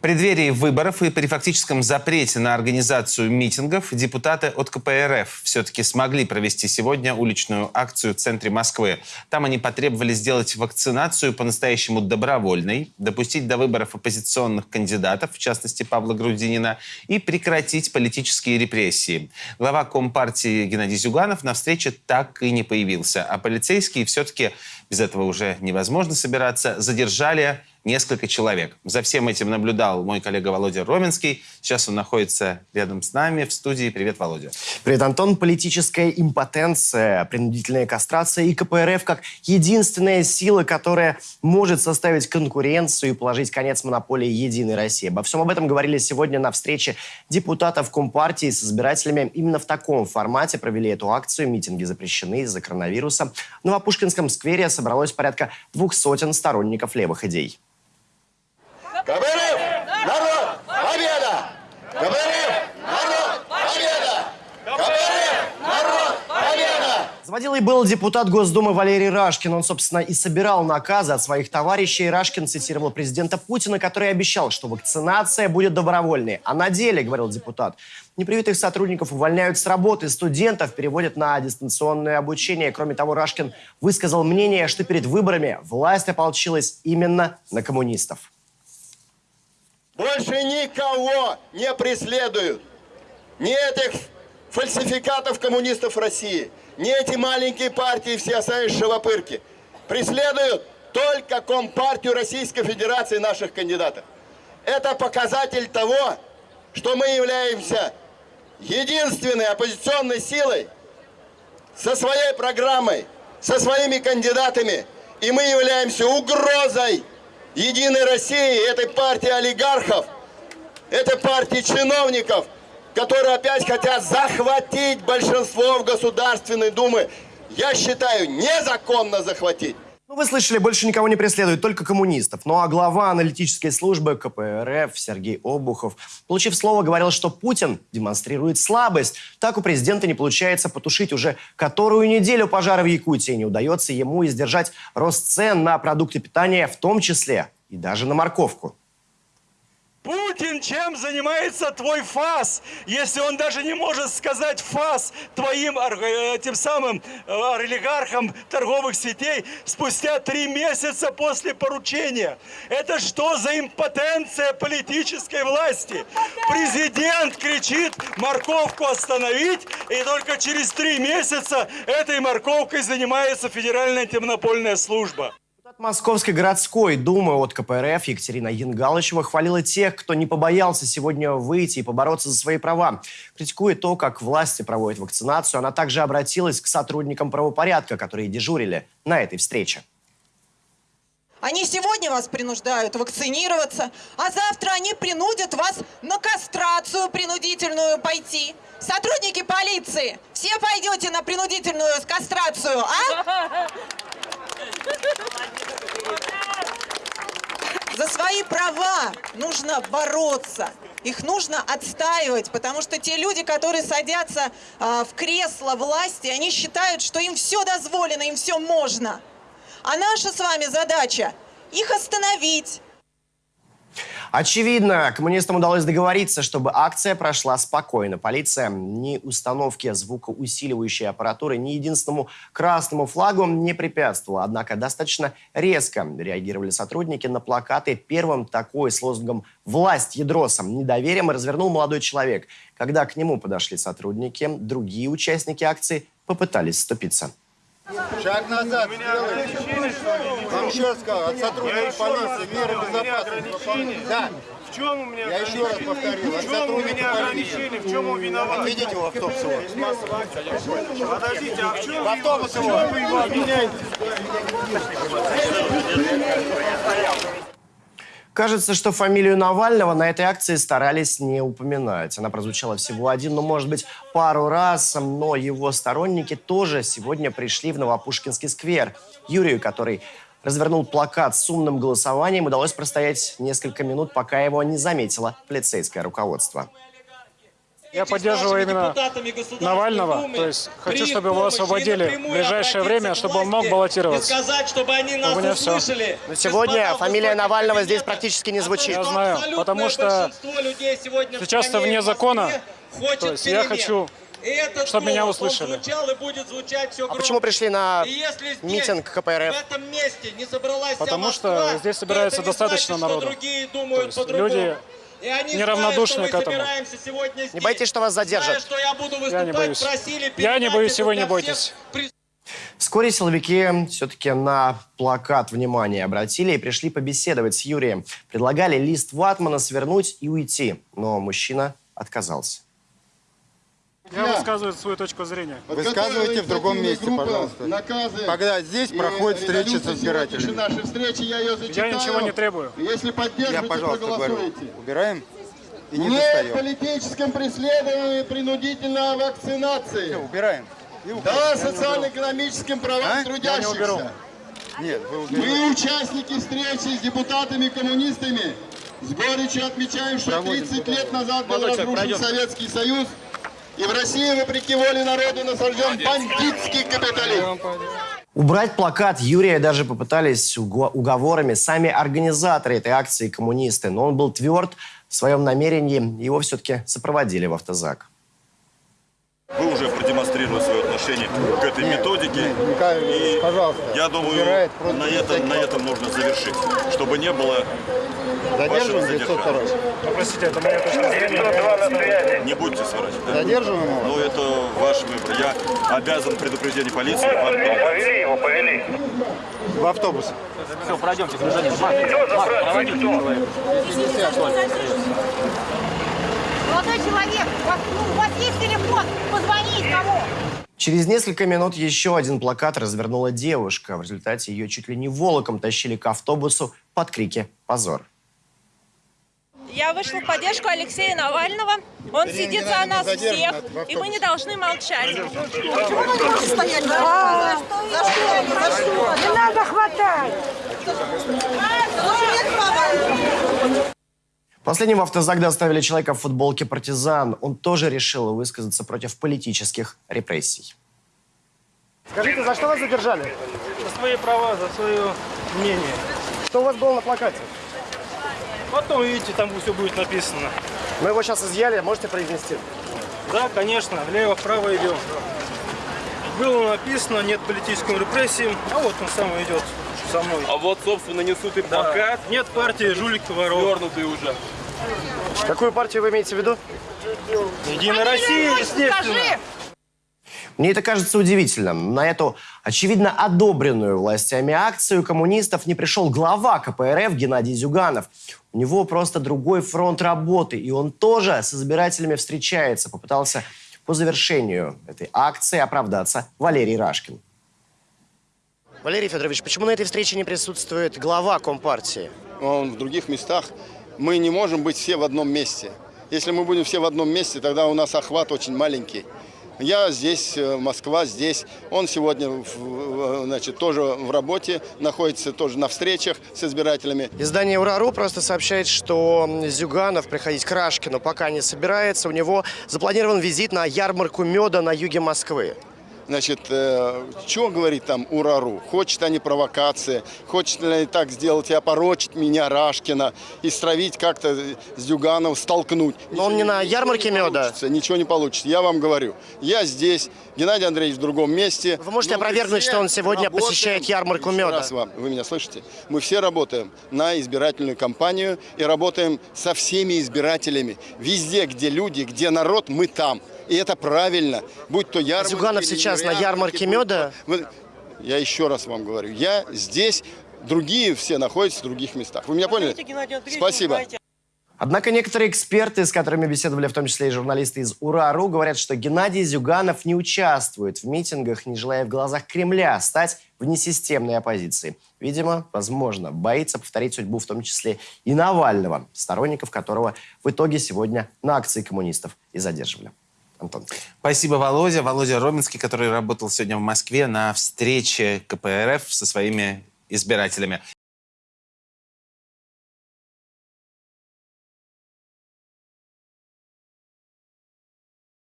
Преддверии выборов и при фактическом запрете на организацию митингов депутаты от КПРФ все-таки смогли провести сегодня уличную акцию в центре Москвы. Там они потребовали сделать вакцинацию по-настоящему добровольной, допустить до выборов оппозиционных кандидатов, в частности Павла Грудинина, и прекратить политические репрессии. Глава Компартии Геннадий Зюганов на встрече так и не появился, а полицейские все-таки, без этого уже невозможно собираться, задержали несколько человек. За всем этим наблюдал мой коллега Володя Роменский. Сейчас он находится рядом с нами в студии. Привет, Володя. Привет, Антон. Политическая импотенция, принудительная кастрация и КПРФ как единственная сила, которая может составить конкуренцию и положить конец монополии «Единой России». Обо всем об этом говорили сегодня на встрече депутатов Компартии с избирателями. Именно в таком формате провели эту акцию. Митинги запрещены из-за коронавируса. В Новопушкинском сквере собралось порядка двух сотен сторонников левых идей. КПРФ! Народ! Победа! КПРФ! Народ! Победа! КПРФ! Народ! Победа! Заводилой был депутат Госдумы Валерий Рашкин. Он, собственно, и собирал наказы от своих товарищей. Рашкин цитировал президента Путина, который обещал, что вакцинация будет добровольной. А на деле, говорил депутат, непривитых сотрудников увольняют с работы, студентов переводят на дистанционное обучение. Кроме того, Рашкин высказал мнение, что перед выборами власть ополчилась именно на коммунистов. Больше никого не преследуют. Ни этих фальсификатов коммунистов России, ни эти маленькие партии, все остальные шевопырки. Преследуют только Компартию Российской Федерации наших кандидатов. Это показатель того, что мы являемся единственной оппозиционной силой со своей программой, со своими кандидатами, и мы являемся угрозой Единой России, этой партии олигархов, этой партии чиновников, которые опять хотят захватить большинство в Государственной Думе. Я считаю, незаконно захватить. Ну, вы слышали, больше никого не преследуют, только коммунистов. Ну а глава аналитической службы КПРФ Сергей Обухов, получив слово, говорил, что Путин демонстрирует слабость. Так у президента не получается потушить уже которую неделю пожары в Якутии. Не удается ему издержать рост цен на продукты питания, в том числе и даже на морковку. Путин чем занимается твой ФАС, если он даже не может сказать ФАС твоим этим самым э, олигархам торговых сетей спустя три месяца после поручения? Это что за импотенция политической власти? Президент кричит морковку остановить, и только через три месяца этой морковкой занимается Федеральная антимонопольная служба. Московской городской думы от КПРФ Екатерина Янгалычева хвалила тех, кто не побоялся сегодня выйти и побороться за свои права. Критикуя то, как власти проводят вакцинацию, она также обратилась к сотрудникам правопорядка, которые дежурили на этой встрече. Они сегодня вас принуждают вакцинироваться, а завтра они принудят вас на кастрацию принудительную пойти. Сотрудники полиции, все пойдете на принудительную кастрацию, а? За свои права нужно бороться. Их нужно отстаивать, потому что те люди, которые садятся э, в кресло власти, они считают, что им все дозволено, им все можно. А наша с вами задача их остановить, Очевидно, коммунистам удалось договориться, чтобы акция прошла спокойно. Полиция ни установке звукоусиливающей аппаратуры, ни единственному красному флагу не препятствовала. Однако достаточно резко реагировали сотрудники на плакаты. Первым такой с лозунгом «Власть ядросом недоверием» развернул молодой человек. Когда к нему подошли сотрудники, другие участники акции попытались вступиться. Шаг назад сделайте. Вам еще раз сказал, от сотрудников полиции меры безопасности. Да. В чем у меня Я еще раз повторил, В чем у меня ограничения? В чем он виноват? Отведите его в автобус его. Подождите, а в чем В автобус его. вы его обвиняете? Кажется, что фамилию Навального на этой акции старались не упоминать. Она прозвучала всего один, ну, может быть, пару раз, но его сторонники тоже сегодня пришли в Новопушкинский сквер. Юрию, который развернул плакат с умным голосованием, удалось простоять несколько минут, пока его не заметило полицейское руководство. Я поддерживаю именно Навального, то есть хочу, чтобы его освободили в ближайшее время, чтобы он мог баллотироваться. сказать, чтобы они нас У меня услышали. Но сегодня фамилия Навального здесь практически не звучит. Я знаю, потому что сейчас-то вне закона, то есть я хочу, чтобы меня услышали. А почему пришли на митинг КПРФ? В этом месте не собралась Потому что Москва, здесь то собирается это достаточно значит, что народу. люди И неравнодушны к мы этому. собираемся сегодня Не здесь. боитесь, что вас задержат? Зная, что я буду Я не боюсь. просили Я не боюсь, и вы не бойтесь. Вскоре силовики все-таки на плакат внимания обратили и пришли побеседовать с Юрием. Предлагали лист ватмана свернуть и уйти, но мужчина отказался. Я высказываю свою точку зрения. Высказывайте в другом месте, пожалуйста. Наказы. Когда здесь проходит встреча с избирателями. нашей встречи, я ее Я ничего не требую. Если Я, поддержите, пожалуйста, говорю, проголосуйте. убираем и не Нет достаем. политическом преследовании принудительной вакцинации. Убираем. И убираем. Да, социально-экономическим правам А? Я не трудящихся. уберу. Нет, вы уберете. Мы, участники встречи с депутатами-коммунистами, с горечью отмечаем, что Проводим 30 туда. лет назад был разрушен Советский Союз, и в России, вопреки воле народа, насажден бандитский капитализм. Убрать плакат Юрия даже попытались уго- уговорами. Сами организаторы этой акции коммунисты, но он был тверд в своем намерении, его все-таки сопроводили в автозак. Вы уже продемонстрировали свое отношение к этой методике. Михаил, И пожалуйста, я думаю, на этом, на этом нужно завершить, чтобы не было Задерживаем вашего 902. Ну, простите, это моя точка зрения. Не будьте сворачивать. да? Задерживаем его? Но это ваш выбор. Я обязан предупреждение полиции. вам передать. В автобус. Молодой человек, у вас, ну, у вас есть телефон? Позвонить кому? Через несколько минут еще один плакат развернула девушка. В результате ее чуть ли не волоком тащили к автобусу под крики «Позор!». Я вышла в поддержку Алексея Навального. Он сидит за нас всех, и мы не должны молчать. Не надо хватать! Последним в автозак доставили человека в футболке «Партизан». Он тоже решил высказаться против политических репрессий. Скажите, за что вас задержали? За свои права, за свое мнение. Что у вас было на плакате? Потом, видите, там все будет написано. Мы его сейчас изъяли, можете произнести? Да, конечно, влево-вправо идем. Было написано, нет политическим репрессиям, а вот он сам идет со мной. А вот, собственно, несут и Да. плакат, Нет партии жулик и воров. вернутый уже. Какую партию вы имеете в виду? Единая Россия, естественно. Мне это кажется удивительным. На эту, очевидно, одобренную властями акцию коммунистов не пришел глава КПРФ Геннадий Зюганов. У него просто другой фронт работы, и он тоже с избирателями встречается. Попытался по завершению этой акции оправдаться Валерий Рашкин. Валерий Федорович, почему на этой встрече не присутствует глава Компартии? Он в других местах. Мы не можем быть все в одном месте. Если мы будем все в одном месте, тогда у нас охват очень маленький. Я здесь, э, Москва здесь. Он сегодня значит, тоже в работе, находится тоже на встречах с избирателями. Издание «Урару» просто сообщает, что Зюганов приходить к Рашкину пока не собирается. У него запланирован визит на ярмарку меда на юге Москвы. Значит, что говорит там Урару? Хочет они провокации, хочет ли они так сделать и опорочить меня, Рашкина, и стравить как-то с Зюганов, столкнуть. Но он не на ярмарке не меда. Ничего не получится. Я вам говорю, я здесь, Геннадий Андреевич в другом месте. Вы можете мы опровергнуть, что он сегодня работаем. посещает ярмарку меда? раз вам, вы меня слышите? Мы все работаем на избирательную кампанию и работаем со всеми избирателями. Везде, где люди, где народ, мы там. И это правильно. Будь то ярмарка... Зюганов или сейчас на ярмарке меда? Я еще раз вам говорю, я здесь, другие все находятся в других местах. Вы меня поняли? Спасибо. Однако некоторые эксперты, с которыми беседовали в том числе и журналисты из УРАРУ, говорят, что Геннадий Зюганов не участвует в митингах, не желая в глазах Кремля стать внесистемной оппозицией. Видимо, возможно, боится повторить судьбу в том числе и Навального, сторонников которого в итоге сегодня на акции коммунистов и задерживали. Антон. Спасибо, Володя. Володя Роминский, который работал сегодня в Москве на встрече КПРФ со своими избирателями.